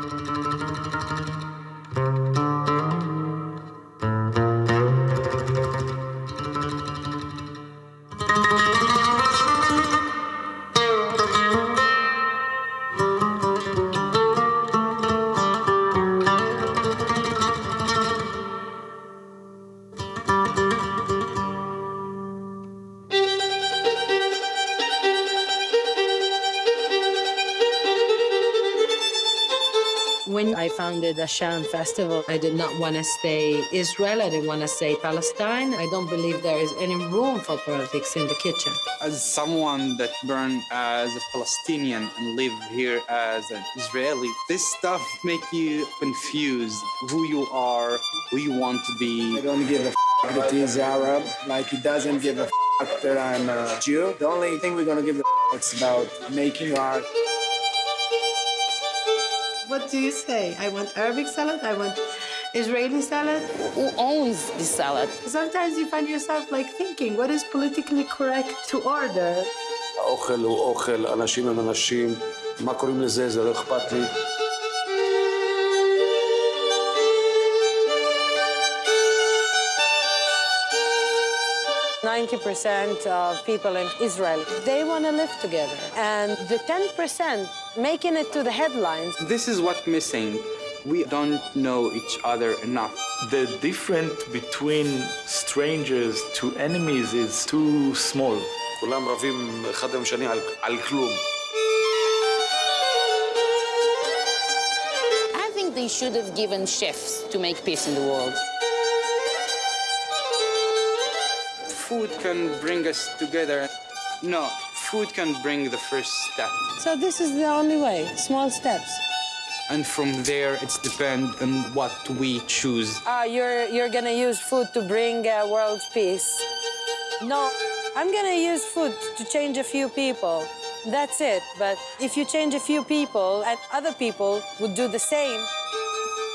Thank you. When I founded the Shan Festival, I did not want to say Israel, I didn't want to say Palestine. I don't believe there is any room for politics in the kitchen. As someone that born as a Palestinian and live here as an Israeli, this stuff make you confused who you are, who you want to be. I don't give a f- that he's Arab, like he doesn't give a f- that I'm a Jew. The only thing we're gonna give a f- is about making art. What do you say? I want Arabic salad, I want Israeli salad. Who owns the salad? Sometimes you find yourself like thinking, what is politically correct to order? האוכל הוא אוכל, אנשים הם אנשים, מה קוראים לזה, זה לא אכפת לי. Ninety percent of people in Israel, they want to live together. And the 10% making it to the headlines, This is what missing. We don't know each other enough. The difference between strangers to enemies is too small. כולם רבים אחד עם השני על, על כלום. I think they should have given chefs to make peace in the world. Food can bring us together. No, food can bring the first step. so this is the only way, small steps. And from there, it's depend on what we choose. Ah, you're, you're gonna use food to bring uh, world peace. No, I'm gonna use food to change a few people. That's it. But if you change a few people and other people would do the same,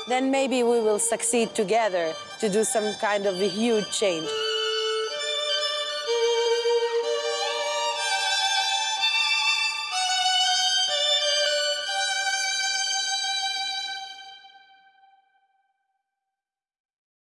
then maybe we will succeed together to do some kind of a huge change.